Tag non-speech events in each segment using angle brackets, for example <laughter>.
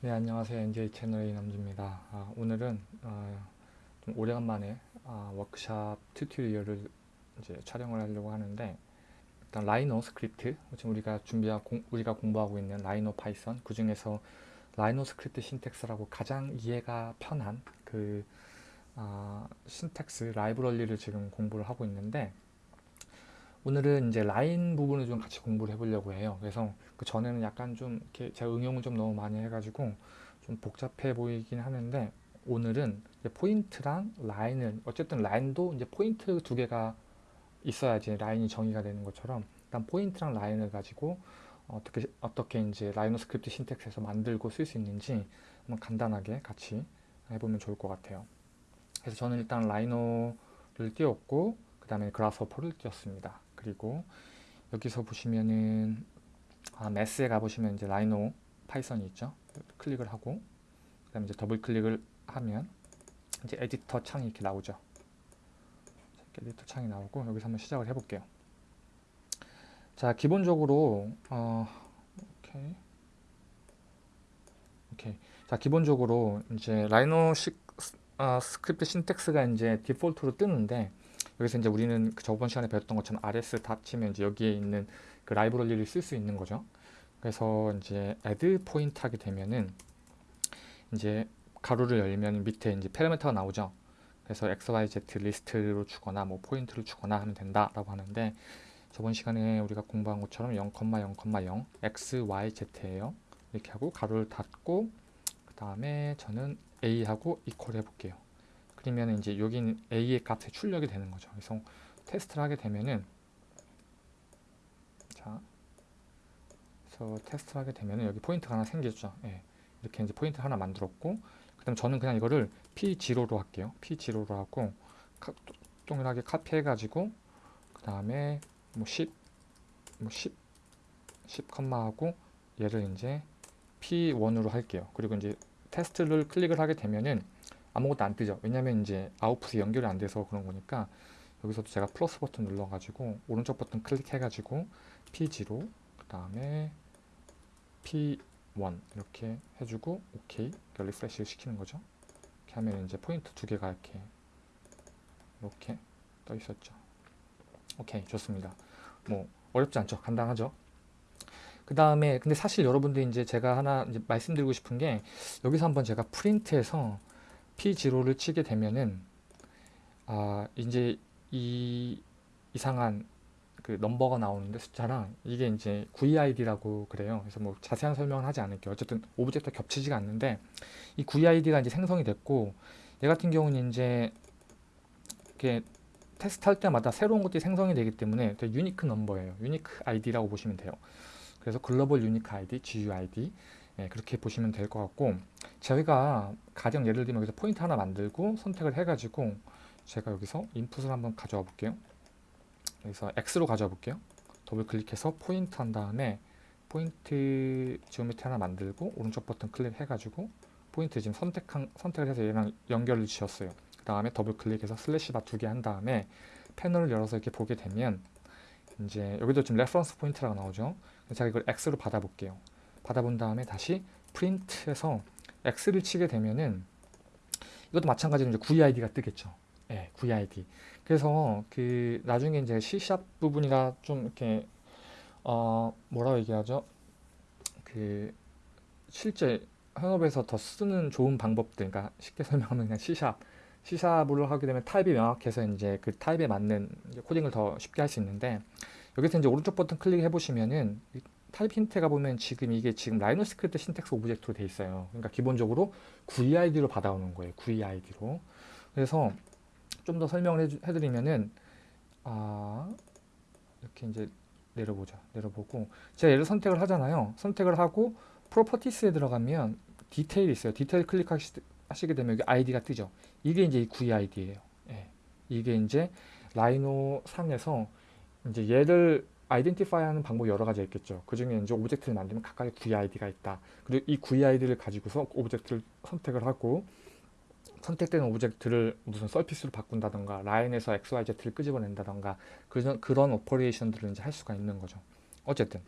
네 안녕하세요. NJ 채널의 남주입니다. 아, 오늘은 어, 좀 오래간만에 아, 워크샵 tutorial을 이제 촬영을 하려고 하는데 일단 Rhino script 지금 우리가 준비하 공, 우리가 공부하고 있는 Rhino Python 그 중에서 Rhino script syntax라고 가장 이해가 편한 그 아, syntax 라이브러리를 지금 공부를 하고 있는데 오늘은 이제 라인 부분을 좀 같이 공부를 해보려고 해요. 그래서 그 전에는 약간 좀 이렇게 제가 응용을 좀 너무 많이 해가지고 좀 복잡해 보이긴 하는데 오늘은 포인트랑 라인을 어쨌든 라인도 이제 포인트 두 개가 있어야지 라인이 정의가 되는 것처럼 일단 포인트랑 라인을 가지고 어떻게 어떻게 이제 Rhino script syntax에서 만들고 쓸 수 있는지 한번 간단하게 같이 해보면 좋을 것 같아요. 그래서 저는 일단 Rhino를 띄웠고 그 다음에 Grasshopper를 띄웠습니다. 그리고 여기서 보시면은 아, 매스에 가보시면 이제 Rhino Python이 있죠. 클릭을 하고 그 다음에 이제 더블 클릭을 하면 이제 에디터 창이 이렇게 나오죠. 에디터 창이 나오고 여기서 한번 시작을 해볼게요. 자 기본적으로 어, 오케이 오케이 자 기본적으로 이제 Rhino 시, 어, script syntax가 이제 디폴트로 뜨는데 여기서 이제 우리는 그 저번 시간에 배웠던 것처럼 rs 다 치면 이제 여기에 있는 그 라이브러리를 쓸 수 있는 거죠. 그래서 이제 add 포인트 하게 되면은 이제 가로를 열면 밑에 이제 파라미터가 나오죠. 그래서 xyz 리스트로 주거나 뭐 포인트를 주거나 하면 된다라고 하는데 저번 시간에 우리가 공부한 것처럼 0,0,0 xyz예요. 이렇게 하고 가로를 닫고 그 다음에 저는 a하고 이퀄 해볼게요. 그러면 이제 여기는 a의 값에 출력이 되는 거죠. 그래서 테스트를 하게 되면은 자, 그래서 테스트를 하게 되면은 여기 포인트가 하나 생기죠. 예, 이렇게 이제 포인트 하나 만들었고, 그다음 저는 그냥 이거를 p0로 할게요. p0로 하고 카, 동일하게 카피해가지고 그 다음에 뭐 10, 뭐 10, 10 콤마하고 얘를 이제 p1으로 할게요. 그리고 이제 테스트를 클릭을 하게 되면은 아무것도 안 뜨죠. 왜냐면 이제 아웃풋이 연결이 안 돼서 그런 거니까 여기서도 제가 플러스 버튼 눌러가지고 오른쪽 버튼 클릭해가지고 P0 그 다음에 P1 이렇게 해주고 OK refresh 시키는 거죠. 이렇게 하면 이제 포인트 두 개가 이렇게 이렇게 떠 있었죠. 오케이 좋습니다. 뭐 어렵지 않죠. 간단하죠. 그 다음에 근데 사실 여러분들 이제 제가 하나 이제 말씀드리고 싶은 게 여기서 한번 제가 프린트해서 P0를 치게 되면은 아 이제 이 이상한 그 넘버가 나오는데 숫자랑 이게 이제 GUID라고 그래요. 그래서 뭐 자세한 설명은 하지 않을게요. 어쨌든 object가 겹치지가 않는데 이 GUID가 이제 생성이 됐고 얘 같은 경우는 이제 이렇게 테스트 할 때마다 새로운 것들이 생성이 되기 때문에 되게 unique number예요. unique ID라고 보시면 돼요. 그래서 global unique ID, GUID 예, 그렇게 보시면 될 것 같고 저희가 가령 예를 들면 여기서 포인트 하나 만들고 선택을 해가지고 제가 여기서 인풋을 한번 가져와 볼게요. 여기서 X로 가져와 볼게요. 더블 클릭해서 포인트 한 다음에 포인트 geometry 하나 만들고 오른쪽 버튼 클릭해가지고 포인트 지금 선택한, 선택을 해서 얘랑 연결을 지었어요. 그 다음에 더블 클릭해서 슬래시 바 두 개 한 다음에 패널을 열어서 이렇게 보게 되면 이제 여기도 지금 reference 포인트라고 나오죠. 제가 이걸 X로 받아볼게요. 받아본 다음에 다시 프린트해서 X를 치게 되면은 이것도 마찬가지로 이제 GUID가 뜨겠죠. 예, 네, GUID. 그래서 그 나중에 이제 C# 부분이라 좀 이렇게 어 뭐라고 얘기하죠? 그 실제 현업에서 더 쓰는 좋은 방법들, 그러니까 쉽게 <laughs> 설명하면 그냥 C#, C#를 하게 되면 타입이 명확해서 이제 그 타입에 맞는 코딩을 더 쉽게 할 수 있는데 여기서 이제 오른쪽 버튼 클릭해 보시면은 타입 힌트가 보면 지금 이게 지금 Rhino script syntax object로 돼 있어요. 그러니까 기본적으로 GUID로 받아오는 거예요. GUID로. 그래서 좀 더 설명을 해주, 해드리면은 아 이렇게 이제 내려보자. 내려보고 제가 얘를 선택을 하잖아요. 선택을 하고 properties에 들어가면 디테일이 있어요. 디테일 클릭하시게 되면 여기 아이디가 뜨죠. 이게 이제 이 GUID예요. 예. 이게 이제 Rhino 상에서 이제 얘를 identify 하는 방법이 여러 가지 있겠죠. 그 중에 이제 object를 만들면 각각의 GUID가 있다. 그리고 이 GUID를 가지고서 object를 선택을 하고 선택된 object를 무슨 surface로 바꾼다던가 라인에서 XYZ를 끄집어낸다던가 그런, 그런 operation들을 이제 할 수가 있는 거죠. 어쨌든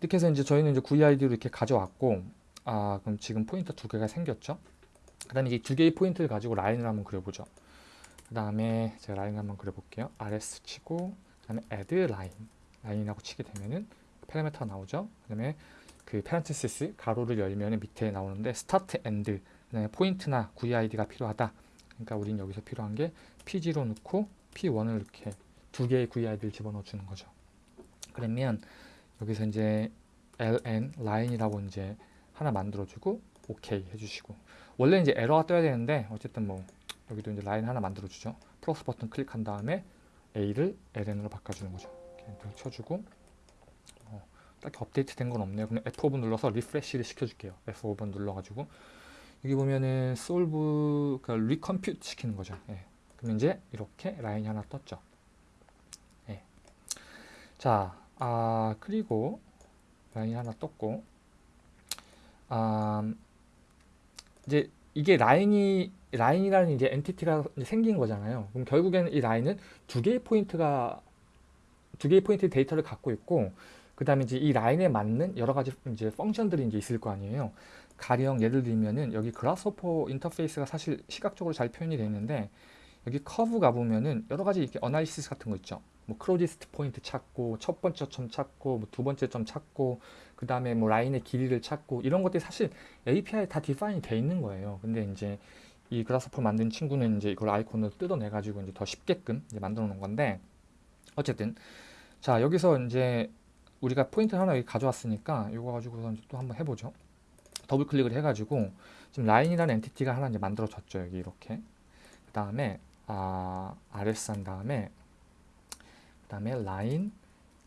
이렇게 해서 이제 저희는 이제 GUID로 이렇게 가져왔고 아 그럼 지금 포인트 두 개가 생겼죠 그 다음에 이 두 개의 포인트를 가지고 라인을 한번 그려보죠 그 다음에 제가 라인을 한번 그려볼게요 rs 치고 그 다음에 add line 라인이라고 치게 되면은 파라미터가 나오죠? 그 다음에 그 parenthesis 괄호를 열면 밑에 나오는데 start end 그다음에 포인트나 GUID가 필요하다. 그러니까 우린 여기서 필요한 게 P0 넣고 P1을 이렇게 두 개의 GUID를 집어넣어 주는 거죠. 그러면 여기서 이제 ln 라인이라고 이제 하나 만들어 주고 OK 해주시고. 원래 이제 에러가 떠야 되는데 어쨌든 뭐 여기도 이제 라인 하나 만들어 주죠. 플러스 버튼 클릭한 다음에 A를 ln으로 바꿔주는 거죠. 이렇게 쳐주고 어, 딱히 업데이트 된 건 없네요. 그럼 F5번 눌러서 refresh를 시켜줄게요. F5번 눌러가지고. 여기 보면은 solve 그러니까 recompute 시키는 거죠. 예. 그럼 이제 이렇게 라인이 하나 떴죠. 예. 자 아, 그리고 라인이 하나 떴고 아, 이제 이게 라인이 라인이라는 이제 entity가 생긴 거잖아요. 그럼 결국에는 이 라인은 두 개의 포인트가 두 개의 포인트 데이터를 갖고 있고 그다음에 이제 이 라인에 맞는 여러 가지 이제 function들이 이제 있을 거 아니에요. 가령 예를 들면은 여기 Grasshopper 인터페이스가 사실 시각적으로 잘 표현이 되어 있는데 여기 커브 가보면은 여러 가지 이렇게 analysis 같은 거 있죠. 뭐 closest point 찾고 첫 번째 점 찾고 뭐 두 번째 점 찾고 그 다음에 뭐 라인의 길이를 찾고 이런 것들이 사실 API에 다 define이 돼 있는 거예요. 근데 이제 이 Grasshopper 만든 친구는 이제 이걸 아이콘을 뜯어내 가지고 이제 더 쉽게끔 이제 만들어 놓은 건데 어쨌든 자 여기서 이제 우리가 포인트 하나 가져왔으니까 이거 가지고서 이제 또 한번 해보죠. 더블 클릭을 해가지고 지금 라인이라는 entity가 하나 이제 만들어졌죠. 여기 이렇게 그 다음에 아 RS 한 다음에 그 다음에 라인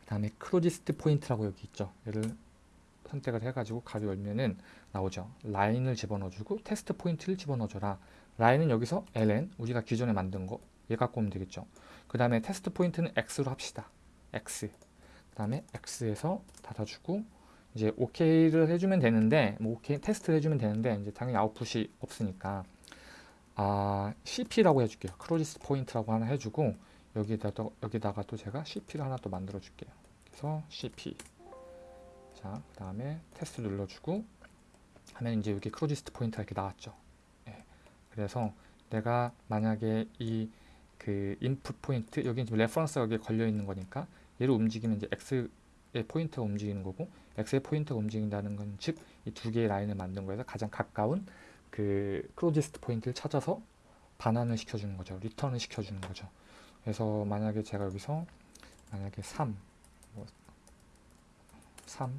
그 다음에 closest point라고 여기 있죠. 얘를 선택을 해가지고 괄호 열면은 나오죠. 라인을 집어넣어주고 테스트 포인트를 집어넣어줘라. 라인은 여기서 ln 우리가 기존에 만든 거 얘 갖고 오면 되겠죠. 그 다음에 테스트 포인트는 x로 합시다. x 그 다음에 x에서 닫아주고 이제 OK를 해주면 되는데 뭐 OK 테스트를 해주면 되는데 이제 당연히 아웃풋이 없으니까 아 CP라고 해줄게요. closest point라고 하나 해주고 여기다 또 여기다가 또 제가 CP를 하나 또 만들어 줄게요. 그래서 CP 자, 그 다음에 테스트 눌러주고 하면 이제 여기 closest point가 이렇게 나왔죠. 예. 그래서 내가 만약에 이 그 인풋 포인트 여기 지금 reference가 여기에 걸려 있는 거니까 얘를 움직이면 이제 x의 포인트가 움직이는 거고 x의 포인트가 움직인다는 건 즉 이 두 개의 라인을 만든 거에서 가장 가까운 그 closest point를 찾아서 반환을 시켜주는 거죠. return을 시켜주는 거죠. 그래서 만약에 제가 여기서 만약에 3, 뭐 3,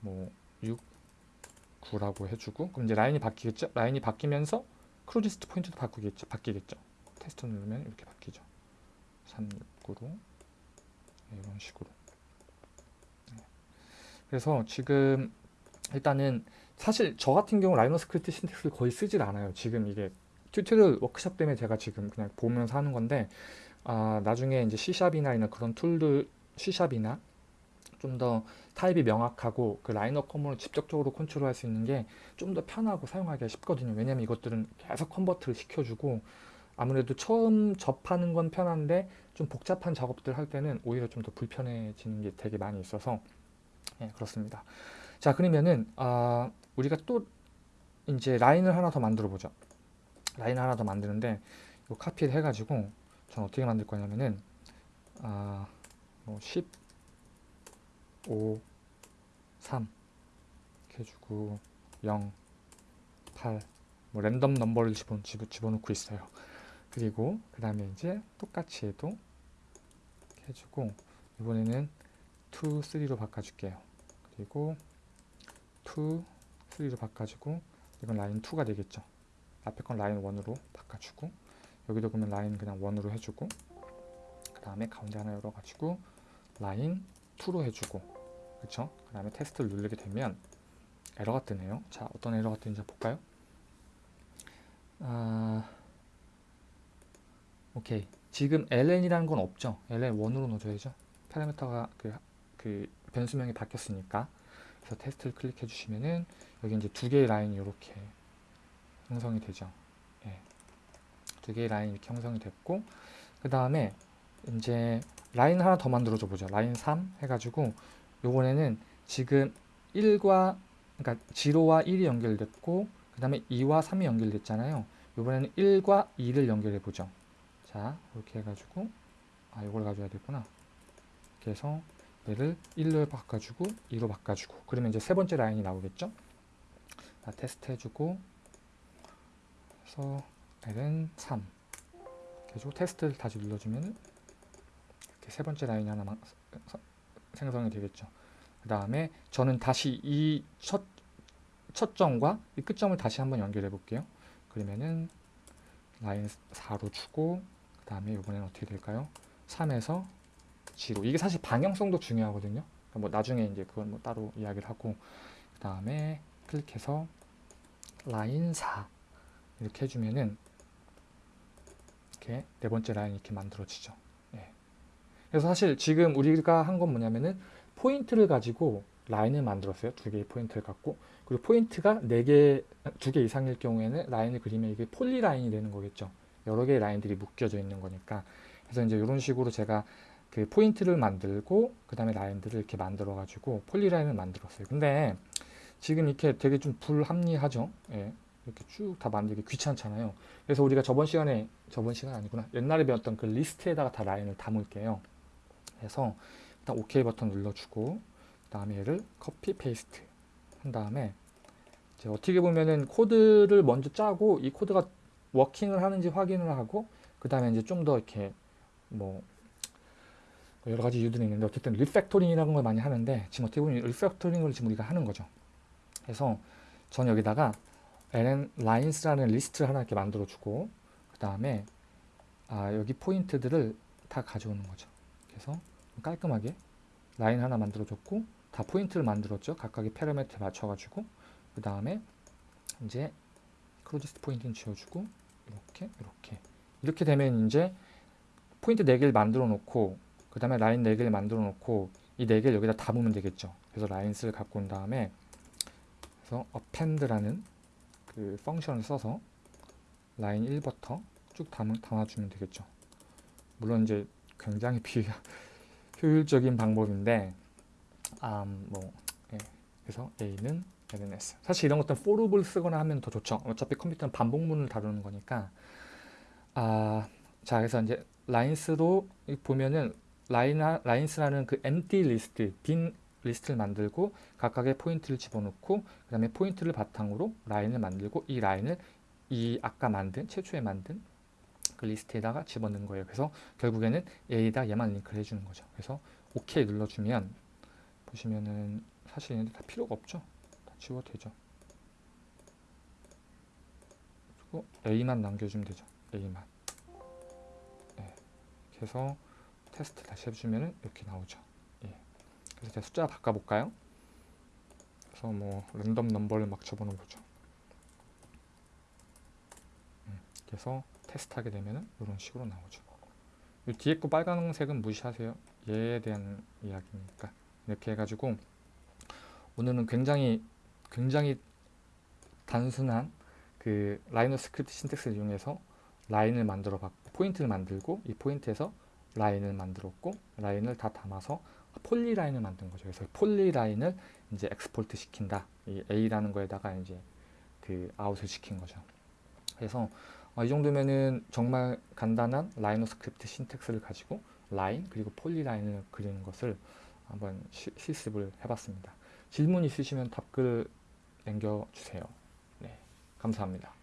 뭐 6, 9라고 해주고 그럼 이제 라인이 바뀌겠죠? 라인이 바뀌면서 closest point도 바꾸겠죠? 바뀌겠죠? 테스트 누르면 이렇게 바뀌죠. 3, 6, 9로 네, 이런 식으로 네. 그래서 지금 일단은 사실 저 같은 경우 Rhino script syntax를 거의 쓰질 않아요. 지금 이게 tutorial 워크샵 때문에 제가 지금 그냥 보면서 하는 건데 아, 나중에 이제 C샵이나 이런 그런 tool들 C샵이나 좀 더 타입이 명확하고 그 RhinoCommon을 직접적으로 컨트롤할 수 있는 게 좀 더 편하고 사용하기가 쉽거든요. 왜냐면 이것들은 계속 convert를 시켜주고 아무래도 처음 접하는 건 편한데 좀 복잡한 작업들 할 때는 오히려 좀 더 불편해지는 게 되게 많이 있어서 예, 그렇습니다. 자 그러면은 아, 우리가 또 이제 라인을 하나 더 만들어 보죠. 라인을 하나 더 만드는데 이 카피를 해가지고 전 어떻게 만들 거냐면은 아, 뭐 10, 5, 3 이렇게 해주고 0, 8, 뭐 랜덤 넘버를 집어, 집어, 집어넣고 있어요. 그리고 그 다음에 이제 똑같이 해도 해주고 이번에는 2, 3로 바꿔줄게요. 그리고 2, 3로 바꿔주고 이건 라인 2가 되겠죠. 앞에 건 라인 1으로 바꿔주고 여기도 그러면 라인 그냥 1으로 해주고 그 다음에 가운데 하나 열어가지고 라인 2로 해주고 그쵸? 그 다음에 테스트를 누르게 되면 에러가 뜨네요. 자 어떤 에러가 뜨는지 볼까요? 아... 오케이 지금 ln이라는 건 없죠 ln 1으로 넣어줘야죠 파라미터가 그, 그 변수명이 바뀌었으니까 그래서 테스트를 클릭해 주시면은 여기 이제 두 개의 라인이 이렇게 형성이 되죠 예. 두 개의 라인이 이렇게 형성이 됐고 그 다음에 이제 라인 하나 더 만들어 줘 보죠 라인 3 해가지고 요번에는 지금 1과 그러니까 0와 1이 연결됐고 그 다음에 2와 3이 연결됐잖아요. 이번에는 1과 2를 연결해 보죠. 자, 이렇게 해가지고 아, 이걸 가져야 되구나. 이렇게 해서 얘를 1로 바꿔주고 2로 바꿔주고 그러면 이제 세 번째 라인이 나오겠죠. 자, 테스트 해주고 그래서 L은 3 이렇게 해주고 테스트를 다시 눌러주면 이렇게 세 번째 라인이 하나 생성이 되겠죠. 그 다음에 저는 다시 이 첫, 첫 점과 이 끝점을 다시 한번 연결해 볼게요. 그러면은 라인 4로 주고 그 다음에 이번에는 어떻게 될까요? 3에서 제로 이게 사실 방향성도 중요하거든요. 그러니까 뭐 나중에 이제 그건 뭐 따로 이야기를 하고 그 다음에 클릭해서 라인 4 이렇게 해주면은 이렇게 네 번째 라인이 이렇게 만들어지죠. 예. 그래서 사실 지금 우리가 한 건 뭐냐면은 포인트를 가지고 라인을 만들었어요. 두 개의 포인트를 갖고 그리고 포인트가 네 개, 두 개 이상일 경우에는 라인을 그리면 이게 polyline이 되는 거겠죠. 여러 개의 라인들이 묶여져 있는 거니까. 그래서 이제 이런 식으로 제가 그 포인트를 만들고 그 다음에 라인들을 이렇게 만들어 가지고 polyline을 만들었어요. 근데 지금 이렇게 되게 좀 불합리하죠. 예. 이렇게 쭉 다 만들기 귀찮잖아요. 그래서 우리가 저번 시간에 저번 시간 아니구나. 옛날에 배웠던 그 리스트에다가 다 라인을 담을게요. 그래서 일단 OK 버튼 눌러주고 그 다음에 얘를 copy paste 한 다음에 이제 어떻게 보면은 코드를 먼저 짜고 이 코드가 working을 하는지 확인을 하고 그 다음에 이제 좀 더 이렇게 뭐 여러 가지 이유들이 있는데 어쨌든 refactoring이라는 걸 많이 하는데 지금 어떻게 보면 refactoring을 지금 우리가 하는 거죠. 그래서 전 여기다가 lines라는 리스트를 하나 이렇게 만들어 주고 그 다음에 아 여기 포인트들을 다 가져오는 거죠. 그래서 깔끔하게 라인 하나 만들어 줬고 다 포인트를 만들었죠. 각각의 parameter에 맞춰 가지고 그 다음에 이제 closest point는 지워주고 이렇게 이렇게 이렇게 되면 이제 포인트 4개를 만들어 놓고 그 다음에 라인 4개를 만들어 놓고 이 4개를 여기다 담으면 되겠죠. 그래서 lines를 갖고 온 다음에 그래서 append라는 그 function을 써서 라인 1부터 쭉 담, 담아주면 되겠죠. 물론 이제 굉장히 <laughs> 비 효율적인 방법인데 음, 뭐 예. 그래서 A는 lines 사실 이런 것들은 for loop을 쓰거나 하면 더 좋죠. 어차피 컴퓨터는 반복문을 다루는 거니까 아, 자 그래서 이제 lines로 보면은 라인 lines라는 그 empty 리스트 빈 리스트를 만들고 각각의 포인트를 집어넣고 그 다음에 포인트를 바탕으로 라인을 만들고 이 라인을 이 아까 만든 최초에 만든 그 리스트에다가 집어넣는 거예요. 그래서 결국에는 A에다 얘만 링크를 해주는 거죠. 그래서 OK 눌러주면 보시면은 사실 얘네들 다 필요가 없죠. 다 지워도 되죠. 그리고 A만 남겨주면 되죠. A만. 네. 그래서 테스트 다시 해주면은 이렇게 나오죠. 예. 그래서 제가 숫자 바꿔볼까요? 그래서 뭐 random number를 막 집어넣어 보죠. 음, 그래서 테스트하게 되면은 이런 식으로 나오죠. 이 뒤에 거 빨간색은 무시하세요. 얘에 대한 이야기니까 이렇게 해가지고 오늘은 굉장히 굉장히 단순한 그 Rhino script syntax를 이용해서 라인을 만들어 봤고 포인트를 만들고 이 포인트에서 라인을 만들었고 라인을 다 담아서 polyline을 만든 거죠. 그래서 polyline을 이제 export 시킨다. 이 A라는 거에다가 이제 그 아웃을 시킨 거죠. 그래서 어, 이 정도면은 정말 간단한 Rhino script syntax를 가지고 라인 그리고 polyline을 그리는 것을 한번 시, 실습을 해봤습니다. 질문 있으시면 답글 남겨주세요. 네, 감사합니다.